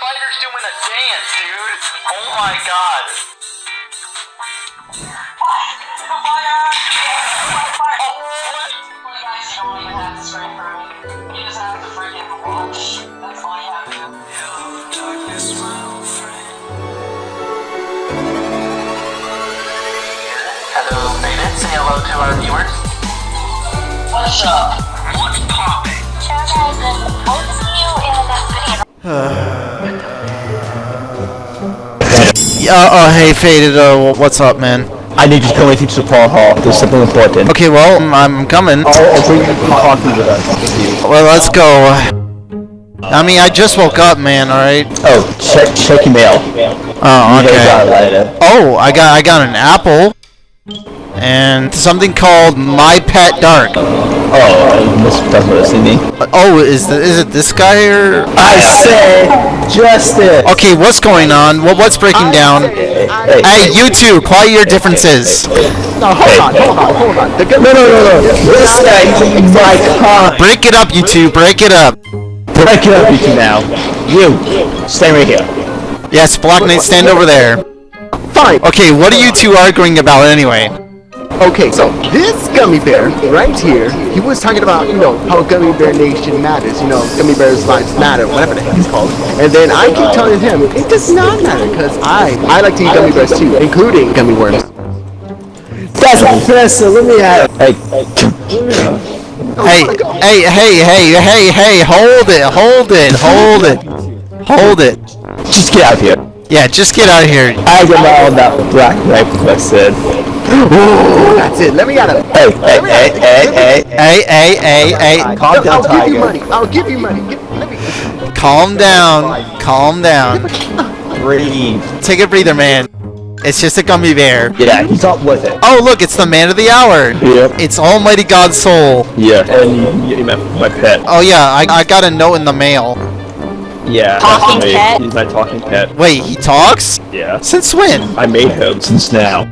spider's doing a dance, dude. Oh my god. Oh, my God. what? Hello, Faded. Say hello to our viewers. What's up? What's poppin'? I'll see you in the next video. oh, hey, Faded, uh, what's up, man? I need you to come with me to portal hall. There's something important. Okay, well, I'm, I'm coming. I'll, I'll bring you coffee with us. Well, let's go. I mean, I just woke up, man, alright? Oh, check check your mail. Oh, You guys got okay. Oh, I got I got an apple. And something called My Pet Dark. Oh, this doesn't listen to me. Oh, is the, is it this guy or? I say justice. Okay, what's going on? What what's breaking down? Hey, Hey, you two, quiet your differences. no, hold on, hold on, hold on. No, no, no, no. This guy my car. Break it up, you two. Break it up. Break it up, you two now. You, stay right here. Yes, Black Knight, stand over there. Fine. Okay, what are you two arguing about anyway? Okay, so this gummy bear right here, he was talking about, you know, how Gummy Bear Nation matters, you know, Gummy Bears lives matter, whatever the heck it's called. And then I keep telling him, it does not matter, because I, I like to eat gummy bears too, including gummy worms. That's impressive. Let me have. Hey, Hey, hey, hey, hey, hey, hey, hold it, hold it, hold it, hold it. just get out of here. Yeah, just get out of here. I get all that black knife I said. Ooh, that's it, let me out of it. Hey, hey, hey, hey, hey. Hey, hey, hey, hey, Calm down, I'll give you Tiger. money, I'll give you money. Give, let me, calm down, calm down. Breathe. Take a breather, man. It's just a gummy bear. Yeah, he's not with it. Oh, look, it's the man of the hour. Yep. It's Almighty God's soul. Yeah, and you, you my pet. Oh yeah, I, I got a note in the mail. Yeah, Talking that's pet? He's my talking pet. Wait, he talks? Yeah. Since when? I made him since now.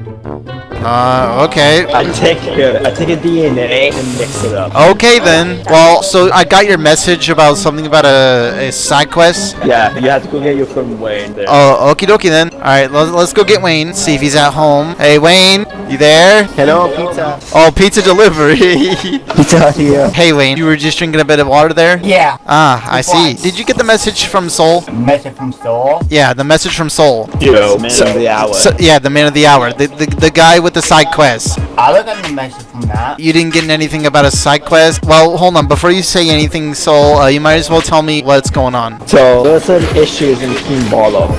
Uh, okay. I take I take a DNA and mix it up. Okay then. Well, so I got your message about something about a, a side quest. Yeah, you have to go get your friend Wayne there. Oh, okie dokie then. Alright, let's, let's go get Wayne, see if he's at home. Hey, Wayne, you there? hello, pizza. Oh, pizza delivery. pizza out here. hey, Wayne, you were just drinking a bit of water there? Yeah, Ah, I see. Did you get the message from Soul? message from Soul. Yeah, the message from Soul. Yo, man of the hour. So, yeah, the man of the hour. The, the, the guy with the side quest. I the message from that. You didn't get anything about a side quest? Well, hold on. Before you say anything, Soul, uh, you might as well tell me what's going on. so there's some issues in Team Bottom.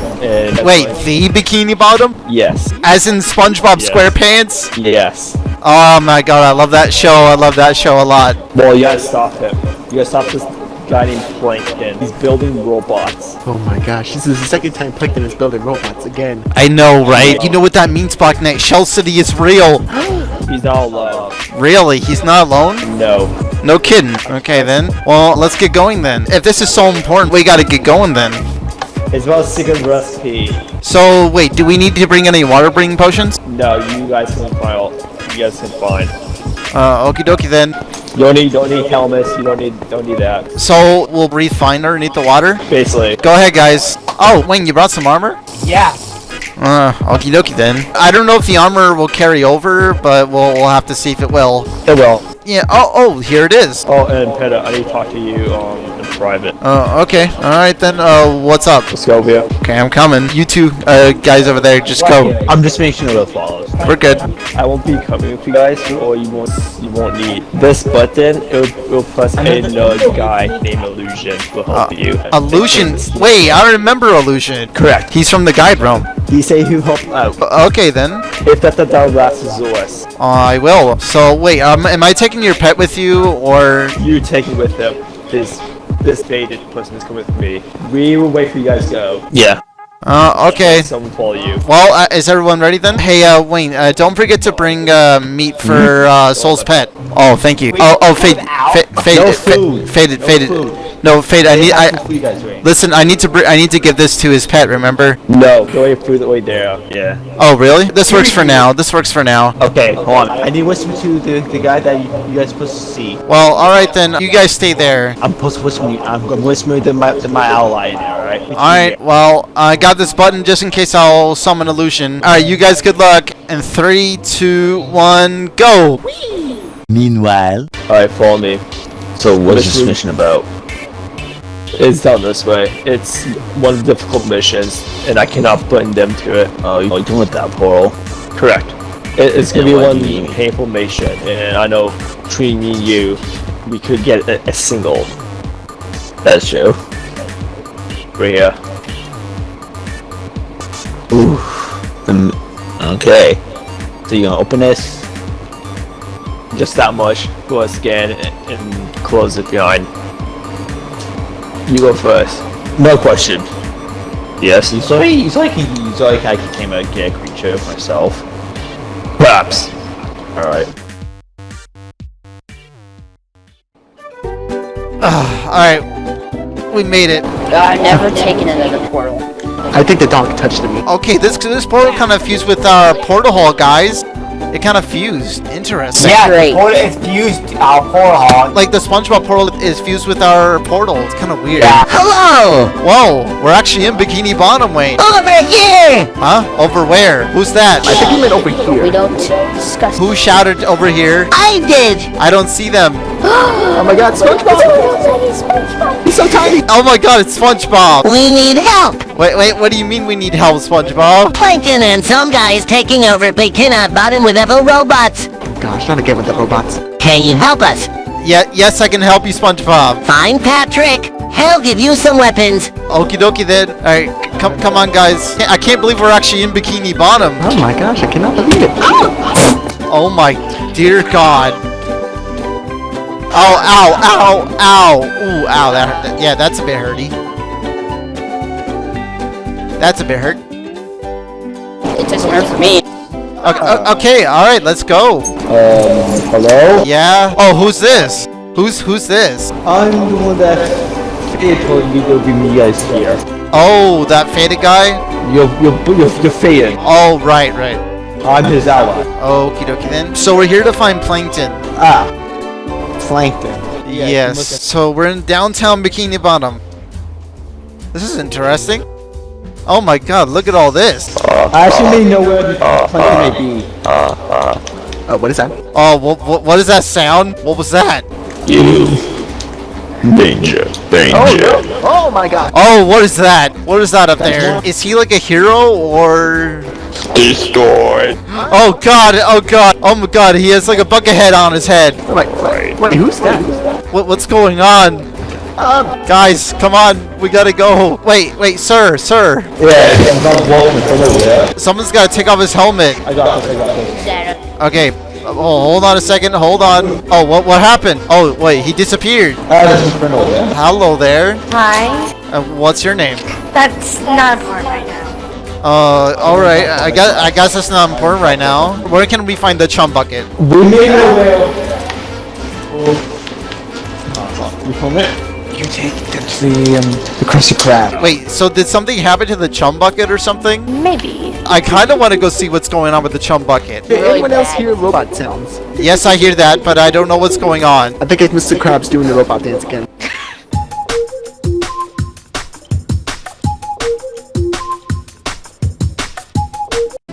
Wait, the Bikini Bottom? Yes. As in SpongeBob Yes. SquarePants? Yes. Oh my god, I love that show. I love that show a lot. Well, you gotta stop him. You gotta stop this guy named Plankton. He's building robots. Oh my gosh, this is the second time Plankton is building robots again. I know, right? You know what that means, Black Knight? Shell City is real. He's not alone. Really? He's not alone? No. No kidding. Okay then. Well, let's get going then. If this is so important, we gotta get going then. It's about secret recipe. So, wait, do we need to bring any water breathing potions? No, you guys can find. all- You guys can find. Uh, okie dokie then. You don't need don't need helmets. You don't need don't need that. So, we'll breathe fine underneath the water? Basically. Go ahead, guys. Oh, Wayne, you brought some armor? Yeah, Uh, okie dokie then. I don't know if the armor will carry over, but we'll, we'll have to see if it will. It will. Yeah, oh, oh, here it is. Oh, and Peta, I need to talk to you um in private. Uh, okay. Alright then, uh, what's up? Let's go over here. Okay, I'm coming. You two, uh, guys over there, just go. I'm just making sure it follows. We're good. I won't be coming with you guys, or you won't you won't need this button. It will, it will press another guy named Illusion will help Uh, you. Illusion. Wait, I remember Illusion. Correct. He's from the guide realm. He say he'll help out. Uh, Okay then. If that that that lasts Zeus, I will. So wait, um, am I taking your pet with you, or you take it with him. This this baited person is coming with me. We will wait for you guys to go. Yeah. uh, okay. Someone follow you. Well, uh, is everyone ready then? Hey, uh, Wayne, uh, don't forget to bring uh, meat for uh, Soul's pet. Oh, thank you. Oh, oh, fade, fa- faded, No fa- food. faded, No faded. Food. No, Fade. I need. I you guys listen. I need to. Br- I need to give this to his pet. Remember? No, go way through the way there. Yeah. Oh, really? This works for now. This works for now. Okay, hold on. I need to whisper to the, the guy that you, you guys supposed to see. Well, all right then. You guys stay there. I'm supposed to whisper. I'm, I'm whispering to my to my ally in there. All right. All right. Well, I got this button just in case I'll summon illusion. All right. You guys, good luck. And three, two, one, go. Meanwhile, All right, follow me. so what is this mission about? It's down this way. It's one of the difficult missions, and I cannot put them to it. Oh, you're doing with that portal. Correct. It, it's gonna be one mean? painful mission, and I know between me and you, we could get a, a single. That's true. Right here. Ooh. Um, okay. So you gonna open this? Just that much. Go ahead, scan and, and close it behind. You go first. No question. Yes, it's like it's like it's like I became a gay creature myself. Perhaps. All right. All right. We made it. I've never taken another portal. I think the dog touched me. Okay, this this portal kind of fused with our portal hall, guys. It kind of fused. Interesting. Yeah, Great. the portal is fused our portal. Like the SpongeBob portal is fused with our portal. It's kind of weird. Yeah. Hello. Whoa, we're actually in Bikini Bottom, Wayne. Over here. Huh? Over where? Who's that? I think he meant over here. We don't discuss. Who shouted over here? I did. I don't see them. Oh my god, SpongeBob! He's so tiny! Oh my god, it's SpongeBob. We need help. Wait, wait, what do you mean we need help, SpongeBob? Plankton and some guys taking over Bikini Bottom with evil robots. Gosh, not again with the robots. Can you help us? Yeah, yes, I can help you, SpongeBob. Find Patrick. He'll give you some weapons. Okie dokie then. Alright, come come on guys. I can't believe we're actually in Bikini Bottom. Oh my gosh, I cannot believe it. Oh my dear god. Oh, ow, ow, ow. Ooh, ow, that hurt. that- Yeah, that's a bit hurty. That's a bit hurt. It doesn't hurt for me. Okay, okay alright, let's go. Um, hello? Yeah? Oh, who's this? Who's who's this? I'm the one that Fade told you to bring me guys here. Oh, that faded guy? You're, you're, you're, you're fading. Oh, right, right. I'm his ally. Okie dokie then. So we're here to find Plankton. Ah. Plankton. yes. So we're in downtown Bikini Bottom. This is interesting. Oh my god, look at all this. I actually may know where the Plankton may be. Uh, what is that? Oh, what, what, what is that sound? What was that? Danger. Danger. Oh my god. Oh, what is that? What is that up there? Is he like a hero or? Destroyed. Oh god, oh god, oh my god, he has like a bucket head on his head. Wait, wait, wait, who's that? What, what's going on? Um, Guys, come on, we gotta go. Wait, wait, sir, sir. Yeah, I'm not walking from over there. Someone's gotta take off his helmet. I got this, I got this. Okay, oh, hold on a second, hold on. Oh, what, what happened? Oh, wait, he disappeared. I have this friend over there. Hello there. Hi. Uh, what's your name? That's not important right now. Uh, alright, I guess, I guess that's not important right now. Where can we find the chum bucket? We may know where. You film it? You take the um the Krusty Krab. Wait, so did something happen to the chum bucket or something? Maybe. I kind of want to go see what's going on with the chum bucket. did anyone else hear robot sounds? Yes, I hear that, but I don't know what's going on. I think it's Mr. Krabs doing the robot dance again.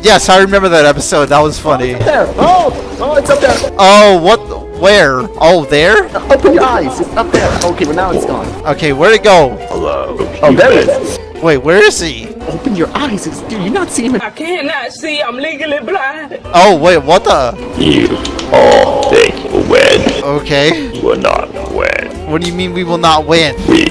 Yes, I remember that episode. That was funny. There! Oh! Oh, it's up there! Oh, what? Where? Oh, there? Open your eyes! It's up there! Okay, well now it's gone. Okay, where'd it go? Hello. Oh, there it is! Wait, where is he? Open your eyes! It's, dude, you're not seeing him. I cannot see. I'm legally blind. Oh, wait, what the? You all think you win. Okay. We Will not win. What do you mean we will not win? We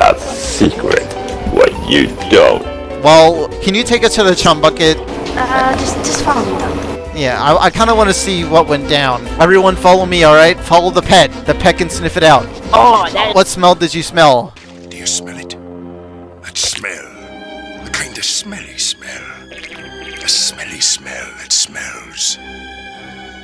have secret. What you don't. Well, can you take us to the chum bucket? Uh, just, just follow me though. Yeah, I, I kind of want to see what went down. Everyone follow me, alright? Follow the pet. The pet can sniff it out. Oh, that What smell did you smell? Do you smell it? That smell. A kind of smelly smell. A smelly smell that smells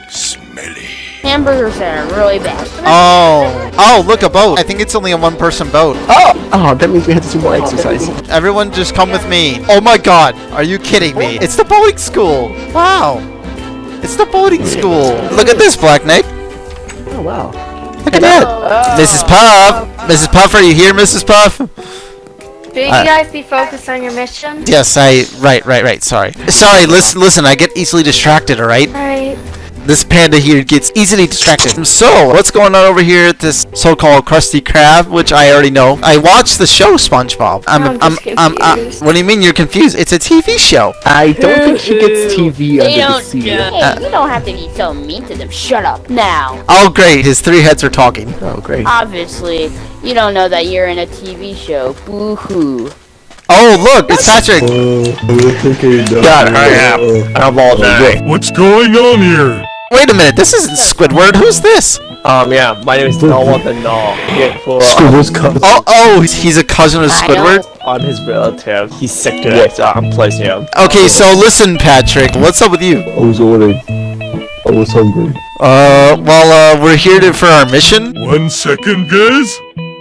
Smelly. Hamburgers that are really bad. Oh. Oh, look, a boat. I think it's only a one-person boat. Oh, Oh, that means we have to do more exercise. Everyone just come with me. Oh my god. Are you kidding me? It's the boating school. Wow. It's the boating school. Look at this, Black Knight. Oh, wow. Look at that. Mrs. Puff. Mrs. Puff, are you here, Mrs. Puff? Should you guys be focused on your mission? Yes, I. Right, right, right. Sorry. Sorry. Listen, listen. I get easily distracted. All right. Alright. This panda here gets easily distracted. So, what's going on over here at this so-called Krusty Krab, which I already know? I watched the show SpongeBob. I'm, I'm I'm, just I'm, I'm, uh, confused. what do you mean you're confused? It's a TV show. I don't think she gets TV They under the don't. sea. Hey, you don't have to be so mean to them. Shut up now. Oh, great. His three heads are talking. Oh, great. Obviously, you don't know that you're in a TV show. Boo hoo. Oh, look, it's Patrick. God, hurry up. I'm all day. What's going on here? Wait a minute. This isn't Squidward. Who's this? Um, yeah, my name is Noah the Null. Yeah, for, uh, cousin. Oh, oh, he's a cousin of Squidward. I'm his relative. He's sick today, so I'm placing him. Okay, so listen, Patrick. What's up with you? I was ordering. I was hungry. Uh, well, uh, we're here to, for our mission. One second, guys.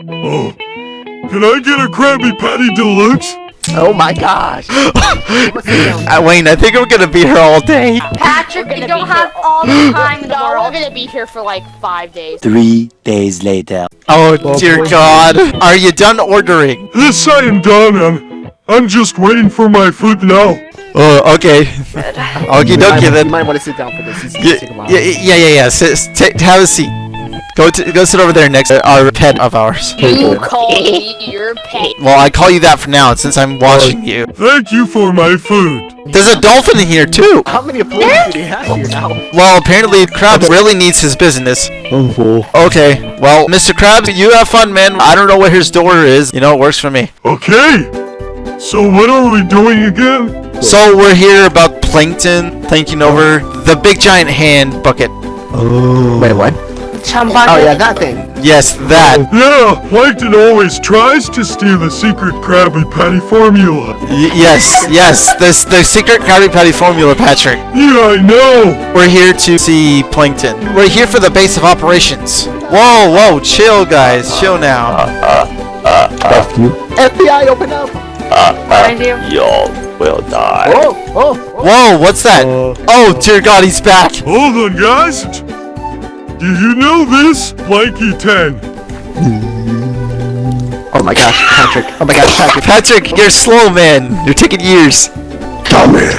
Oh, can I get a Krabby Patty Deluxe? Oh my gosh. Uh, Wayne, I think we're gonna be here all day. Patrick, We're you gonna don't have here- all the time in the No, we're world. gonna be here for like five days. Three days later. Oh, dear God. Are you done ordering? Yes, I am done. I'm, I'm just waiting for my food now. Oh, okay. Okie You might- dokie You might want to sit down for this. This Yeah, a while. yeah, yeah, yeah, yeah. Sit, sit, have a seat. Go to, go sit over there next to our pet of ours. You call me your pet. Well, I call you that for now since I'm watching you. Thank you for my food. There's a dolphin in here too. How many employees do they have here now? Well, apparently Krabs really needs his business. Oh, okay, well, Mr. Krabs, you have fun, man. I don't know where his door is. You know, it works for me. Okay. So what are we doing again? So we're here about plankton taking over the big giant hand bucket. Oh. Wait, what? Chum Oh, yeah, that thing. Yes, that. Oh, yeah, Plankton always tries to steal the secret Krabby Patty formula. Y- yes, yes. This the secret Krabby Patty formula, Patrick. Yeah, I know. We're here to see plankton. We're here for the base of operations. Whoa, whoa, chill, guys, chill now. F you. FBI, open up. Behind you. Y'all will die. Oh, oh, oh. Whoa, what's that? Uh, oh, dear God, he's back. Hold on, guys. Do you know this? Blanky 10. oh my gosh, Patrick. Oh my gosh, Patrick. Patrick, you're slow, man. You're taking years. Come here.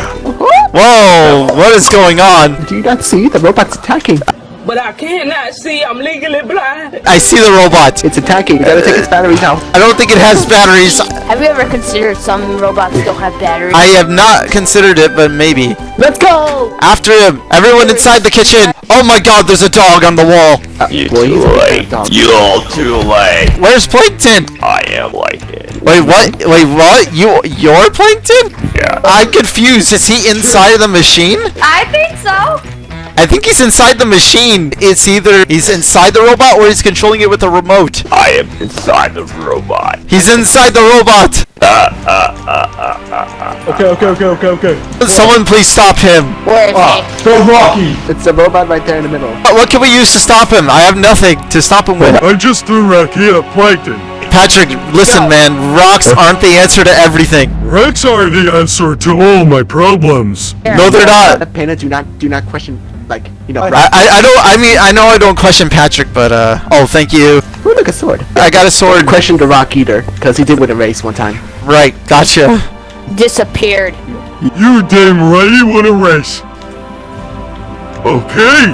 Whoa, what is going on? Do you not see the robot's attacking? But I cannot see. I'm legally blind. I see the robot. It's attacking. You gotta take its batteries out. I don't think it has batteries. Have you ever considered some robots don't have batteries? I have not considered it, but maybe. Let's go. After him. Everyone inside the kitchen. Oh my god, there's a dog on the wall. You Boy, he's too late. You all too late. Where's Plankton? I am like. Wait, what? Wait, what? You, you're Plankton? Yeah. I'm confused. Is he inside of the machine? I think so. I think he's inside the machine. It's either he's inside the robot or he's controlling it with a remote. I am inside the robot. He's inside the robot. Okay, okay, okay, okay, okay. Someone please stop him. Where is Ah, so Rocky. It's a robot right there in the middle. What what can we use to stop him? I have nothing to stop him with. I just threw Rocky at Plankton. Patrick, listen, man. Rocks aren't the answer to everything. Rocks are the answer to all my problems. No, they're not. Uh, Panda, do not, do not question, like, you know, I, I, I don't. I mean, I know I don't question Patrick, but uh. Oh, thank you. Ooh, look, a sword. I got a sword. Question the Rock Eater, because he did win a race one time. Right. Gotcha. Disappeared. You damn right you want a race. Okay.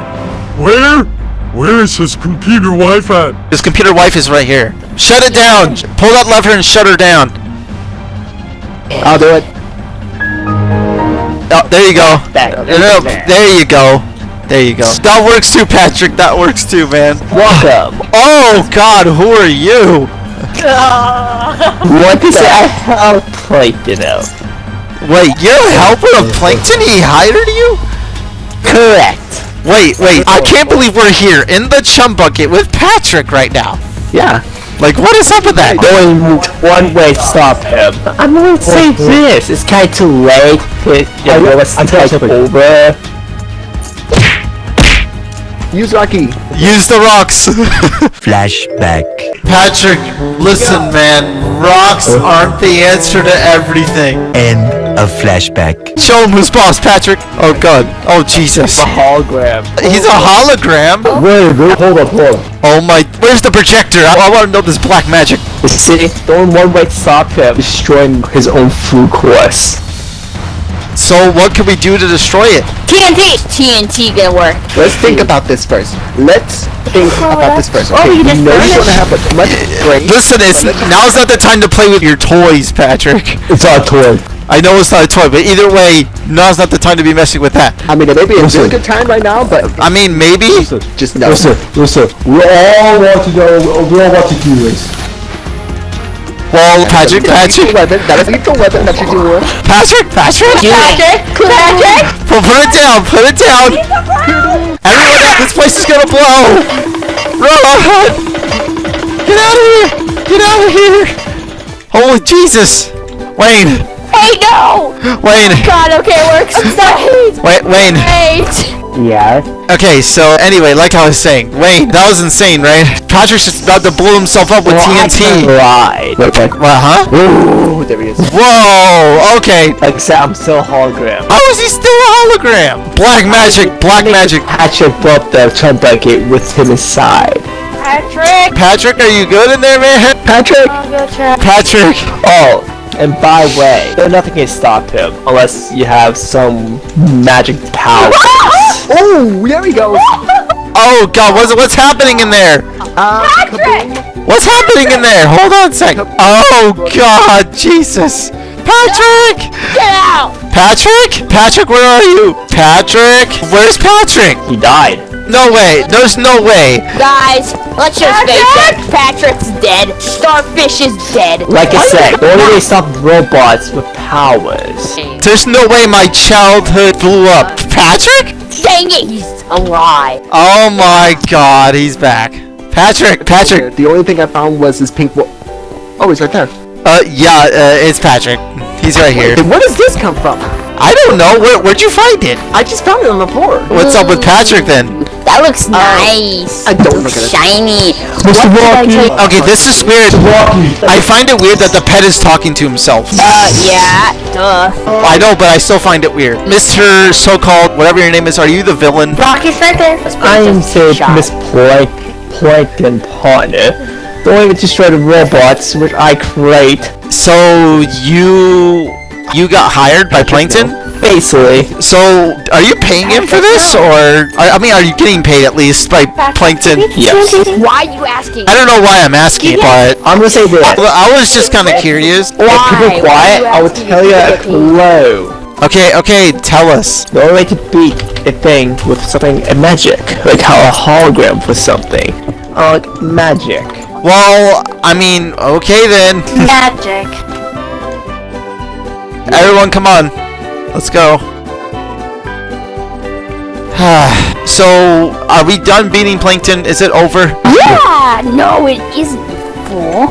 Where? Where is his computer wife at? His computer wife is right here. Shut it down. Pull that lever and shut her down. I'll do it. Oh, there you go. Back. No, no, there you go. There you go. That works too, Patrick. That works too, man. Welcome. Oh God, who are you? What the hell Plankton out? Wait, you're a helper Plankton? He hired you? Correct. Wait, wait. I can't believe we're here in the chum bucket with Patrick right now. Yeah. Like, what is up with that? Going one way, stop him. I'm gonna say this. It's kind of too late. To, you know, let's I take tried something. over. Use Rocky. Use the rocks. Flashback. Patrick, listen, man. Rocks oh. aren't the answer to everything. End of flashback. Show him who's boss, Patrick. Oh God. Oh Jesus. A hologram. He's a hologram. Wait, wait, hold up, hold up. Oh my. Where's the projector? I, I want to know this black magic. See, the only one way to stop him destroying his own food course. So what can we do to destroy it? TNT! TNT gonna work. Let's think about this first. Let's think about this first. Oh, Okay, you we just know burned what's it. gonna happen. Let's break. Listen, it's now's not the time to play with your toys, Patrick. It's not a toy. I know it's not a toy, but either way, now's not the time to be messing with that. I mean, it may be a Listen. really good time right now, but I mean, maybe. just no. Listen, listen. We all want to know. We all want to do this. Well, Patrick, Patrick, lethal weapon. That is a lethal weapon that. Patrick, Patrick. Patrick! Patrick! Well, put it down, put it down. Everyone, this place is gonna blow. Run! Get out of here! Get out of here! Holy Jesus! Wayne, Hey, no! Wayne, God, okay, it works. Wait! Wait, Wayne. Wait! Yeah. Okay, so anyway, like I was saying, Wayne, that was insane, right? Patrick's just about to blow himself up with TNT. Right. Wait, wait. What, huh? Ooh, there he is. Whoa! Okay. Except I'm still a hologram. How is he still a hologram? Black magic, black magic. Patrick broke the chum bucket with him inside. Patrick! Patrick, are you good in there, man? Patrick! Go try. Patrick. Oh, and by the way, nothing can stop him unless you have some magic powers. Oh, there he goes. Oh God, what's what's happening in there? Uh, Patrick! What's happening in there? Hold on a sec. Oh God, Jesus. Patrick! Get out! Patrick? Patrick, where are you? Patrick? Where's Patrick? he died. No way. There's no way. Guys, let's just face it. Patrick's dead. Starfish is dead. Like I said, the only way to stop robots with powers. There's no way my childhood blew up. Patrick? Dang it, he's alive. Oh my God, he's back. Patrick, Patrick. The only thing I found was his pink. Wo- oh, he's right there. Uh, yeah, uh, it's Patrick. He's right here. Then where does this come from? I don't know. Where, where'd you find it? I just found it on the floor. What's up with Patrick then? That looks nice. I don't look at it. Shiny. Mr. Rocky! Okay, this is weird. I find it weird that the pet is talking to himself. Uh, yeah, duh. I know, but I still find it weird. Mr. So-called, whatever your name is, are you the villain? Rocky's right there. I am say Shot. Miss Plank, Plankton partner. The only way to destroy the robots, which I create. So you you got hired by Plankton? Basically, So are you paying him for this, or I I mean, are you getting paid at least by Plankton? yes. Why are you asking? I don't know why I'm asking, but I'm gonna say this. well, I was just kind of curious. If people Why? quiet, Why I will asking tell you to a clue. Okay, okay, tell us. The only way to beat a thing with something a magic, like how a hologram for something, uh, like magic. Well, I mean, okay then. Magic. Everyone, come on. Let's go. so, are we done beating Plankton? Is it over? Yeah, no, it isn't. Fool.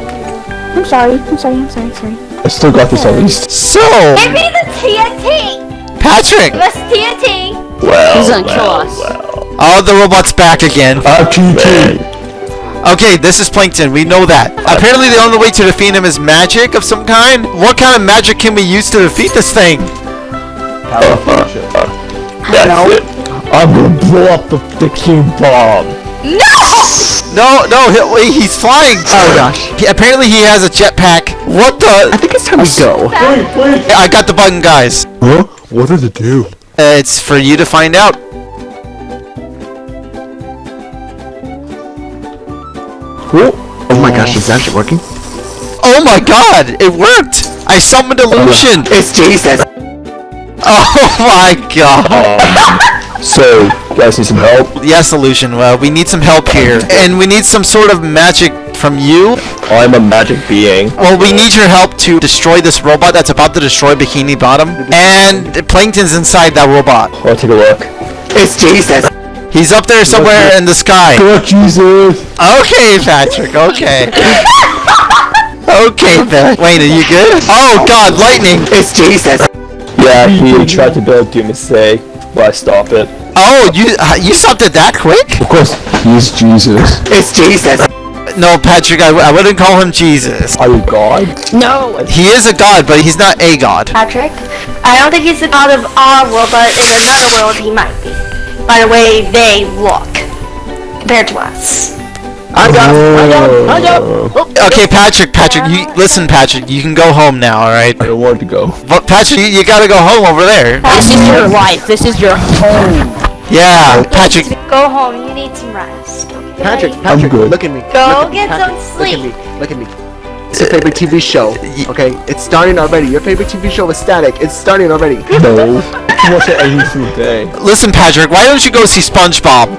I'm sorry. I'm sorry. I'm sorry. Sorry. I still got this at least. So, Give me the TNT. Patrick! Give us TNT. Well, He's gonna kill us. Oh, the robot's back again. Uh, Okay, this is Plankton. We know that. Apparently, the only way to defeat him is magic of some kind. What kind of magic can we use to defeat this thing? That's it. I'm gonna blow up the, the king bomb. No, no, he, he's flying. Oh gosh. He, apparently, he has a jetpack. What the? I think it's time we go. I got the button, guys. Huh? What does it do? Uh, it's for you to find out. Oh my oh. gosh, is that actually working? Oh my god, it worked! I summoned uh, illusion! It's Jesus. Oh my god! Um, so, you guys need some help? Yes, illusion, well, we need some help here. And we need some sort of magic from you. I'm a magic being. Well, we need your help to destroy this robot that's about to destroy Bikini Bottom. And Plankton's inside that robot. I'll take a look. It's Jesus. He's up there somewhere in the sky. Good Jesus! Okay, Patrick, okay. Okay, Pat. Wayne, are you good? Oh god, lightning! It's Jesus. Yeah, he tried to build do a mistake, but I stop it. Oh, you uh, you stopped it that quick? Of course, he's Jesus. It's Jesus. No, Patrick, I, w- I wouldn't call him Jesus. Are you God? No. He is a god, but he's not a god. Patrick, I don't think he's the god of our world, but in another world he might be. By the way they look compared to us. I got I got I got Okay, Patrick, Patrick, you listen, Patrick. You can go home now, all right? I don't want to go. But Patrick, you, you gotta go home over there. This is your life. This is your home. Yeah, Patrick. Go home. You need some rest. Okay? Patrick, Patrick, good. look at me. Go look at me, get Patrick, some Look at me. Look at me. It's your favorite TV show. Okay, it's starting already. Your favorite TV show is Static. It's starting already. No. He watches it every single day. Listen, Patrick. Why don't you go see SpongeBob?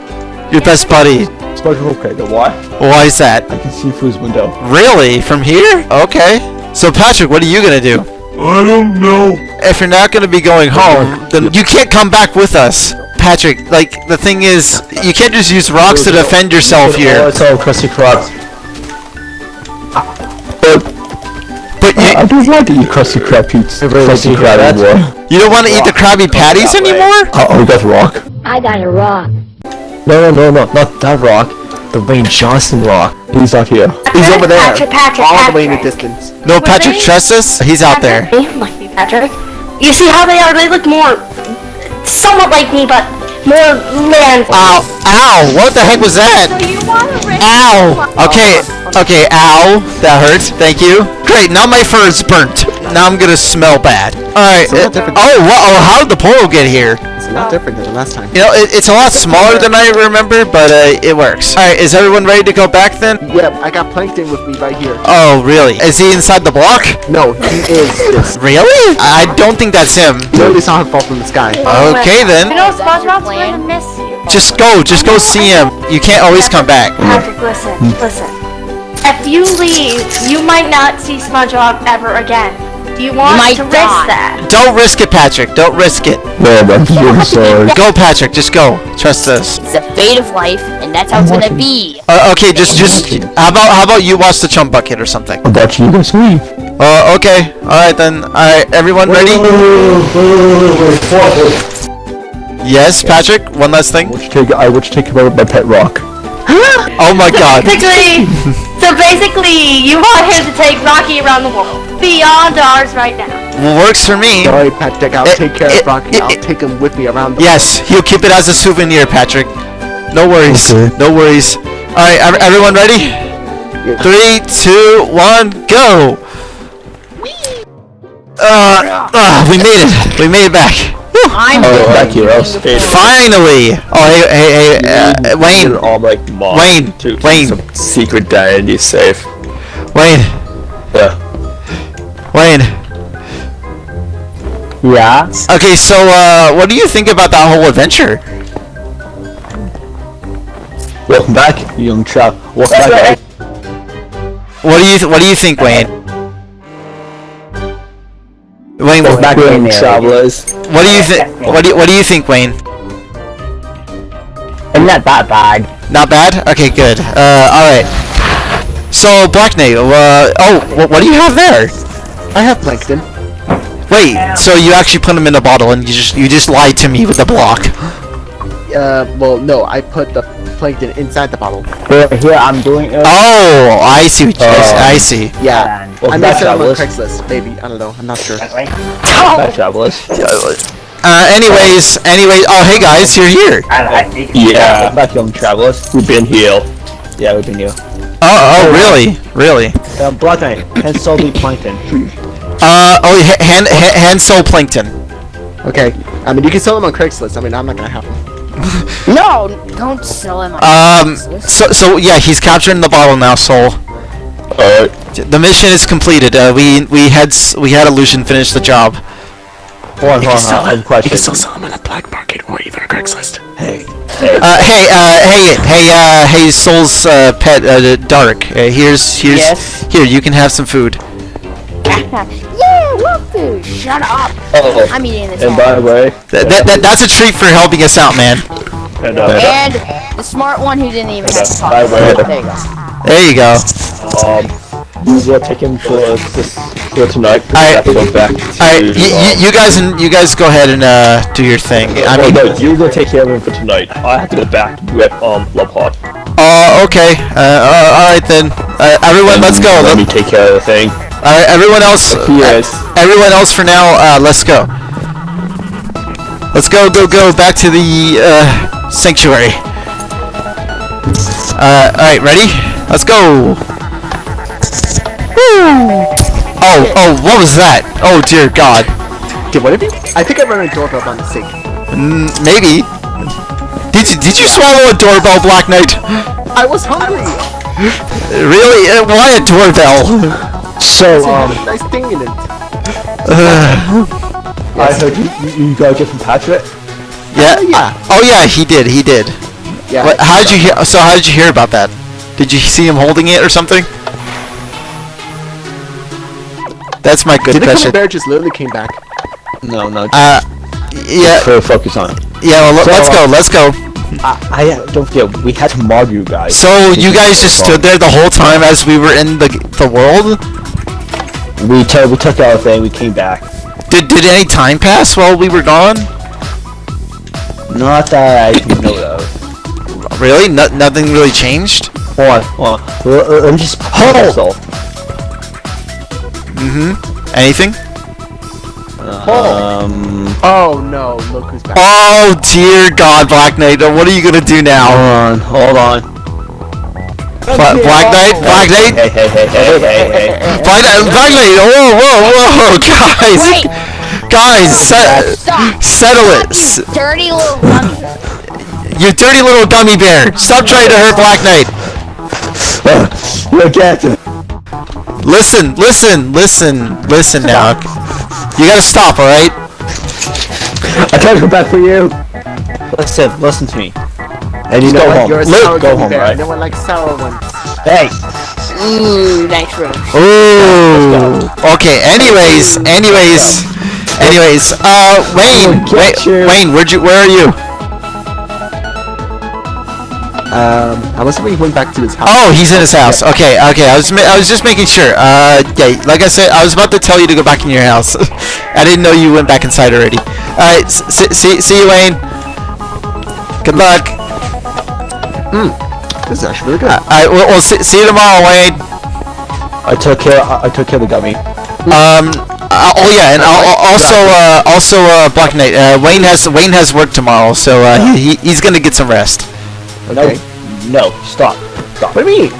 Your best buddy. SpongeBob, okay, the why? Why is that? I can see through his window. Really? From here? Okay. So, Patrick, what are you gonna do? I don't know. If you're not gonna be going home, then you can't come back with us. Patrick, like, the thing is, you can't just use rocks to defend yourself Oh, here. it's all crusty crocs. But you, uh, I don't want to eat Krusty Krab pizza. Krusty Krab anymore. you don't want to eat the Krabby oh, Patties anymore? Oh, oh, we got rock. I got a rock. No, no, no, no, not that rock. The Dwayne Johnson rock. He's not here. He's over there. Patrick, Patrick, all the way in the distance. No, Would Patrick, they? us? He's out there. They like me, Patrick. You see how they are? They look more, somewhat like me, but more man. Ow, ow, what the heck was that? you want to risk Ow! Okay, okay, ow. That hurts. Thank you. Great, now my fur is burnt. Now I'm gonna smell bad. Alright. So what it- difference- oh, wha- oh, how did the portal get here? It's a lot different than the last time. You know, it, it's a lot smaller than I remember, but uh, it works. Alright, is everyone ready to go back then? Yep, I got Plankton with me right here. Oh, really? Is he inside the block? No, he is this. Really? I don't think that's him. Literally saw him fall from the sky. Okay then. You then. know, SpongeBob's going to miss you. Just go, just go see him. You can't always come back. Patrick, listen, listen. If you leave, you might not see SpongeBob ever again. Do you want might to risk die. that? Don't risk it, Patrick. Don't risk it. No, I'm really sorry. Go, Patrick. Just go. Trust us. It's the fate of life, and that's how it's gonna be. Uh, okay, just, just. How about, how about you watch the chum bucket or something? I'm watching you guys leave. Uh, okay. All right then. All right, everyone ready? Yes, Patrick. One last thing. Which take I which take care of my pet rock. Oh my God. Basically, so basically, you want him to take Rocky around the world, beyond ours right now. Works for me. Sorry, Patrick, I'll It- take care it- of Rocky. it- I'll it- take him with me around the Yes, he'll keep it as a souvenir, Patrick. No worries. Okay. No worries. All right, ev- everyone ready? Three, two, one, go. Uh, uh, we made it. We made it back. Whew. I'm Oh, going back here, to else. Finally. Oh, hey, hey, hey, uh, Wayne. all like Wayne, to Wayne. some secret identity safe. Wayne. Yeah. Wayne. Yeah. Okay, so uh, what do you think about that whole adventure? Welcome back, young chap. Welcome back. What do you th- What do you think, Wayne? Wayne, Welcome back, young travelers. what do you think? What do you, What do you think, Wayne? I'm not that bad. Not bad. Okay, good. Uh, all right. So Black Knight, uh, oh, wh- what do you have there? I have Plankton. Wait, so you actually put him in a bottle and you just you just lied to me with the block? Uh, well, no, I put the Plankton inside the bottle. Here, here I'm doing it. Oh, I see. What you, I see. Yeah, I Welcome may back, sell them on. Craigslist, maybe. I don't know. I'm not sure. Back travelers. Uh, anyways, anyways. Oh, hey guys, you're here. Yeah. Welcome back, young travelers. We've been here. Yeah, we've been here. Oh, oh, really, really. Uh, Black Knight, and Salty Plankton. Uh, oh, ha- hand, ha- hand soul plankton. Okay, I mean, you can sell them on Craigslist. I mean, I'm not gonna have them. No, don't sell him. on Um, Craigslist. so, so yeah, he's captured in the bottle now, Soul. Alright. The mission is completed. Uh, we we had we had illusion finish the job. Hold on, hold on, I have a question. sell them on a black market or even Craigslist. Hey, Uh, hey, uh, hey, hey, uh, hey, Soul's uh, pet, uh, Dark. Uh, here's here's Yes? here. You can have some food. yeah, what food? Shut up. oh, I'm eating this. and all. by the way, That, that, that that's a treat for helping us out, man. and, uh, And the smart one who didn't even have to talk. By the way, There you go. There you go. um, we will take him to uh, this for tonight. I- I have to go back to. Alright, y- y- um, you guys and you guys go ahead and uh, do your thing. I oh, mean, no, you're gonna take care of him for tonight. I have to go back to um Love Hot. uh, okay. Uh, uh, all right then. Uh, everyone, let's go. Let Let me take care of the thing. all right, everyone else. Yes. Everyone else for now. Uh, let's go. Let's go, go, go back to the uh, sanctuary. Uh, all right, ready? Let's go. Woo! Oh, oh, what was that? Oh dear God. Did one of you? I think I ran a doorbell on the sink. Mm, maybe. Did you did you swallow a doorbell, Black Knight? I was hungry. Really? Uh, why a doorbell? So, Um, nice thing in it. Uh, I heard you, you, you got a gift from Patrick. yeah. yeah. Oh yeah, he did. He did. Yeah. What, how did you hear? So how did you hear about that? Did you see him holding it or something? That's my good Did the gummy question. bear just literally came back? No, no. Uh, yeah, Put focus on it. yeah. Well, let- So, let's go. uh, Let's go. I, I uh, don't forget we had to mob you guys. So you guys just stood there the whole time as we were in the the world. We took we took our thing. We came back. Did did any time pass while we were gone? Not that I know of. Really? No, nothing really changed. Hold on, hold on. Let, let- let me just hold. Mm-hmm. Anything? Um. Oh no, look who's back. Oh dear God, Black Knight. What are you gonna do now? Hold on, hold on. Bla- Black Knight, Black Knight, Hey, hey, hey, hey, hey, hey, hey. Black Knight, Black Knight. Whoa, whoa, whoa, guys, Wait. guys, se- Stop. settle it. You dirty little dummy. You dirty little gummy bear. Stop trying to hurt Black Knight. Look at it. Listen, listen, listen, listen now. You gotta stop, all right? I tried to go back for you. Listen, listen to me. And you You know go what? home. You're a Luke, go home, bear. right? No one likes sour ones. Hey, Ooh, nice room. Ooh. Okay. Anyways, anyways, anyways. Uh, Wayne, We'll Wayne. Wayne, where'd you? Where are you? Um, I was he went back to his house. Oh, he's in his house. Okay, okay. I was, ma- I was just making sure. Uh, yeah. Like I said, I was about to tell you to go back in your house. I didn't know you went back inside already. All right. S- s- see, see you, Wayne. Good luck. Hmm. This is actually really good. All right. We'll, we'll see, see you tomorrow, Wayne. I took care. I, I took care of the gummy. Um. Uh, oh yeah, and al- al- also, uh, also, uh, Black Knight. Uh, Wayne has Wayne has work tomorrow, so uh, he, he- he's gonna get some rest. Okay. No, no, stop, stop. What do you mean?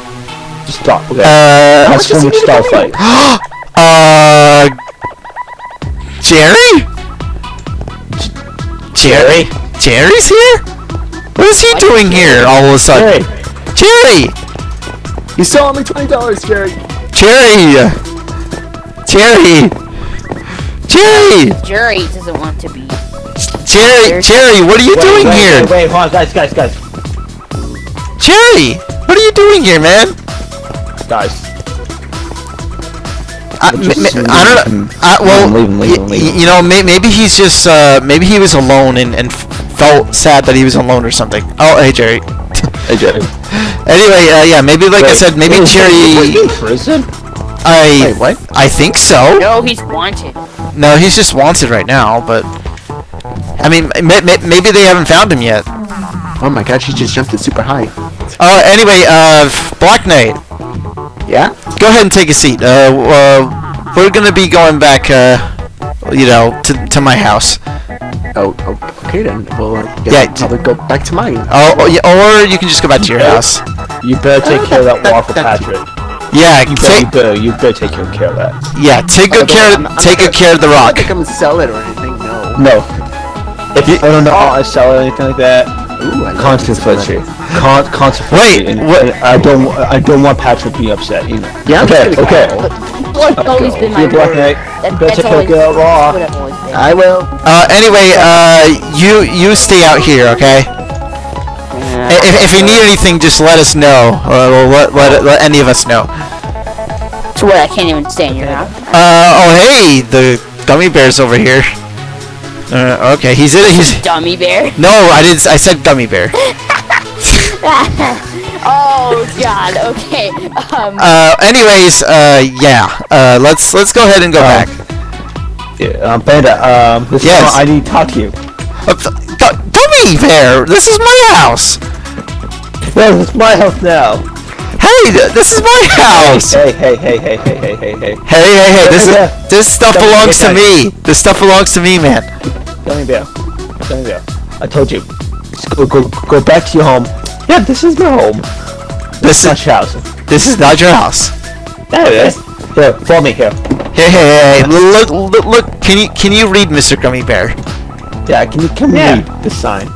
Just stop. Okay. Uh. That's from which star fight. Uh. Jerry? Jerry? Jerry's here? What is he doing here all of a sudden? Jerry! You still owe me twenty dollars, Jerry. Jerry! Jerry! Jerry! Jerry doesn't want to be. Jerry! Jerry, what are you Wait, doing wait, here? Wait, wait, hold on, guys, guys, guys, Jerry! What are you doing here, man? guys. I, Just m- m- I don't know. I, well, Leave him, leave him, leave him. you know, may, maybe he's just, uh, maybe he was alone and, and felt sad that he was alone or something. Oh, hey, Jerry. Hey, Jerry. Anyway, uh, yeah, maybe like I said, maybe wait, Jerry. in prison? I Wait, what? I think so. No, he's wanted. No, he's just wanted right now, but I mean, may, may, maybe they haven't found him yet. Oh my god, she just jumped it super high. Uh, anyway, uh, Black Knight, Yeah? go ahead and take a seat. Uh, uh we're gonna be going back, uh, you know, to to my house. Oh, oh okay then. Well, I guess Yeah, I'll probably go back to mine. Oh, oh, yeah, or you can just go back to your house. You better take care of that waffle, Patrick. Yeah, You better, you take better, you better take good care of that. yeah, take good care. I'm- I'm Take good care of the I'm rock. not gonna come and sell it or anything, no. No. If you, I don't know, I sell it or anything like that. Ooh, I like Consequence this. Con- consequence. Wait, and, what- and I don't. I don't want Patrick being upset. You know. Yeah, I'm okay. just gonna Okay. go. Always been my You're Black. Knight. That, that's always, care of that's Raw. I've always been. I will. Uh, anyway, uh, you you stay out here, okay? I- If, if you need anything, just let us know. Uh, well, let, let, let any of us know. To what I can't even stay in your house. Uh, oh hey, the gummy bear's over here. Uh, okay, he's in. He's Dummy bear. no, I didn't. I said gummy bear. Oh God. Okay. Um. Uh, anyways, uh, yeah. Uh, let's let's go ahead and go back. Yeah, um, Panda, um, this Yes. is I need to talk to you. Uh, th- th- Gummy Bear, this is my house. Well, it's my house now. Hey, th- this is my house. Hey, hey, hey, hey, hey, hey, hey, hey. Hey, hey, hey, this is, Yeah. this stuff Don't belongs to me. This stuff belongs to me, man. Gummy bear. Gummy bear. I told you. Just go, go, go back to your home. Yeah, this is my home. This My is house. this is not your house. There it is. Here, follow me here. Hey, hey, hey, hey, look, look, look. Can you can you read, Mr. Gummy Bear? Yeah, can you come Yeah. read this sign?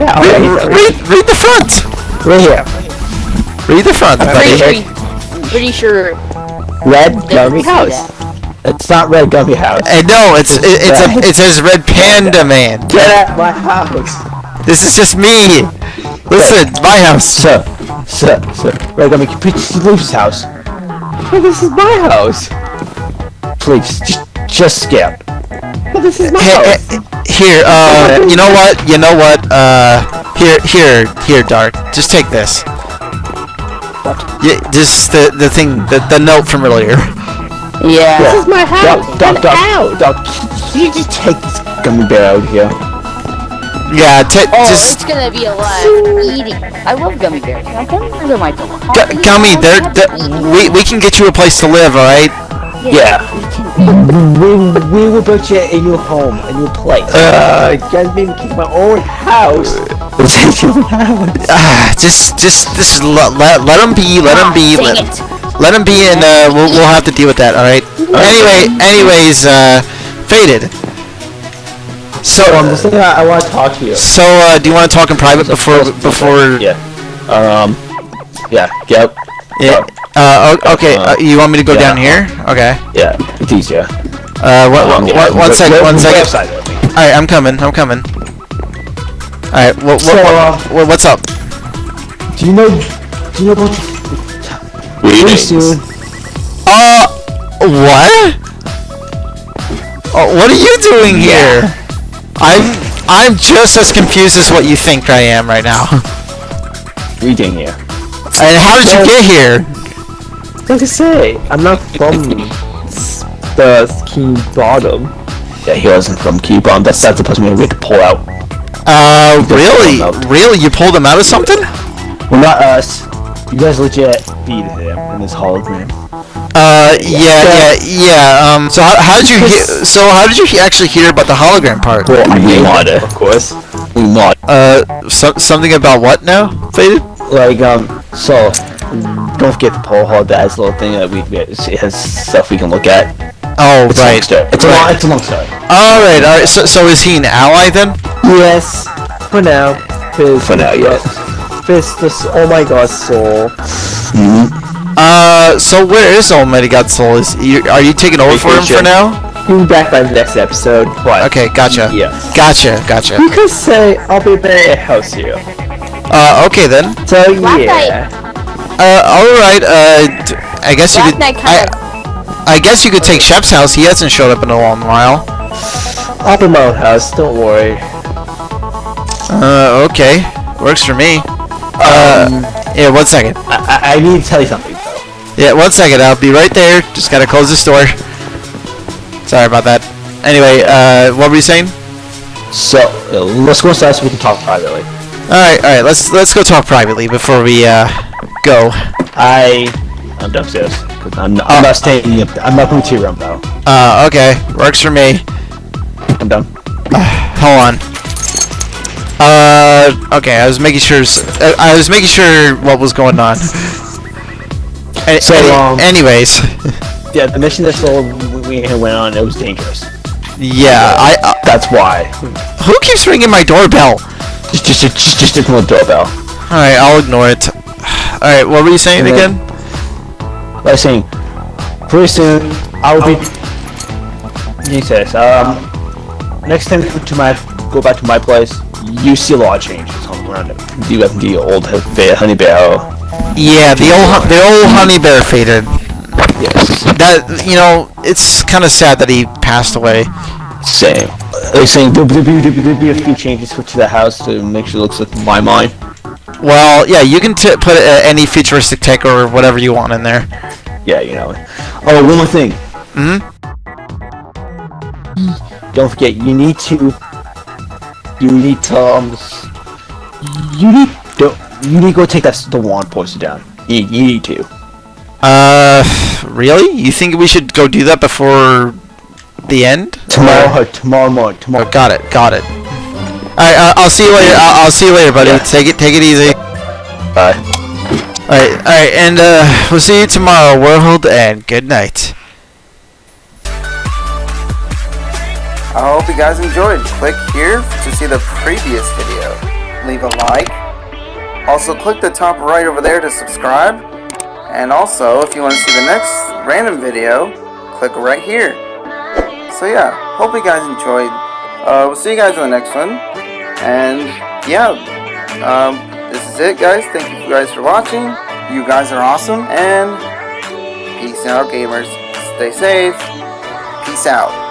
Yeah, Read, okay. read, read the front. Right here. Read the front, Pretty sure. buddy. you- Pretty sure. Red Gummy see House. It's not Red Gummy House. Hey, no, it's it, it's a it says Red Panda Man. Get out of my house. This is just me. Listen, it's my house. Sir, sir, sir. Red Gummy, please leave his house. This is my house. Please, just, just skip. This is my Hey, house. hey, here, uh, you know what? You know what? Uh, here, here, here, Dark. Just take this. Yeah, just the the thing, the the note from earlier. Yeah. This is my house. Doc, Doc, Doc, Doc, can you just take this gummy bear out here? Yeah, ta Oh, just it's gonna be alive eating. I love gummy bears. You know, gummy bears are my favorite. Gu- Gummy, there, there, we we can get you a place to live, all right? Yeah. We, we will build you a new home, a new place. Uh, you guys made me keep my own house. It's your house. Ah, just just just let let, let him be, let him be, let, it. Let him be, and uh, we'll we'll have to deal with that, all right? Anyway, anyways, uh, faded. So, um, I, I want to talk to you. so uh, do you want to talk in private before before? Yeah. Um. Yeah. Yep. Yeah. Uh, okay. Uh, you want me to go Yeah. down here? Okay. Yeah. It's easier. Uh, what, Um, what, yeah, one go- one go second. outside with me. All right, I'm coming. I'm coming. All right. What, what, So, uh, what, what, what's up? Do you know? Do you know about? Pretty soon. Uh, what? Oh, what are you doing here? I'm I'm just as confused as what you think I am right now. Reading here. And how did you get here? Like I say, I'm not from the Key Bottom. Yeah, he wasn't from Key Bottom. That's that's the person we had to pull out. Uh, really? pulled him out. Really? You pulled him out of something? Well, not us. You guys legit beat him in this hologram. Uh, yeah, yeah, yeah. Um, so how, how did you hear? So how did you he- actually hear about the hologram part? Well, I we mod of course. We mod. Uh, so, something about what now? Faded? Like um, so don't forget the portal hall. That's little thing that we it has stuff we can look at. Oh, It's a long right. story. It's a long. It's a long story. All right, all right. So, so is he an ally then? Yes. For now. For now, yes. Fizz, this. Oh my God, soul. Uh, so where is Almighty God Soul? Is you, are you taking over for him for now? He'll be back by the next episode. But Okay, gotcha. Yes. Gotcha, gotcha. You could say I'll be back at house here. Uh, okay then. So Black yeah. Uh, all right. Uh, d- I guess you could. Knight I, I guess you could take Shep's house. He hasn't showed up in a long while. I'll be my own house. Don't worry. Uh, okay. Works for me. Uh, yeah. One second. I, I, I need to tell you something though. Yeah, one second. I'll be right there. Just gotta close this door. Sorry about that. Anyway, uh, what were you saying? So uh, let's go inside so we can talk privately. All right, all right. Let's let's go talk privately before we uh go. I I'm downstairs I'm not, I'm not staying. In I'm not going to your room though. Uh, okay. Works for me. I'm done. Hold on. Uh, okay. I was making sure. uh, I was making sure what was going on. So, any- um, anyways, Yeah, the mission that Soul we, we went on it was dangerous. yeah. I. Uh, That's why. who keeps ringing my doorbell? Just just just just ignore the doorbell. All right, I'll ignore it. All right. What were you saying And then- again? I was saying, pretty soon I will be. He says, um, next time go to my go back to my place, you see a lot of changes on around it. You have the old honey bear. Yeah, the old the old honey bear faded. Yes. That you know, it's kind of sad that he passed away. Same. They're saying there'll be, there'll be, a few changes to the house to make sure it looks like my mind. Well, yeah, you can t- put uh, any futuristic tech or whatever you want in there. Yeah, you know. Oh, one more thing. Hmm. Don't forget, you need to. You need to. Um, you need. Don't. You need to go take that the wand poison down. You, you need to. Uh, really? You think we should go do that before the end? Tomorrow. tomorrow morning. Tomorrow. Oh, got it. Got it. All right. Uh, I'll see you later. I'll, I'll see you later, buddy. Yeah. Take it. Take it easy. Bye. All right. All right. And uh, we'll see you tomorrow, world. And good night. I hope you guys enjoyed. Click here to see the previous video. Leave a like. Also click the top right over there to subscribe. And also, if you want to see the next random video, click right here. So yeah, hope you guys enjoyed. Uh, we'll see you guys in the next one. And yeah, um, this is it guys. Thank you guys for watching. You guys are awesome. And peace out gamers. Stay safe. Peace out.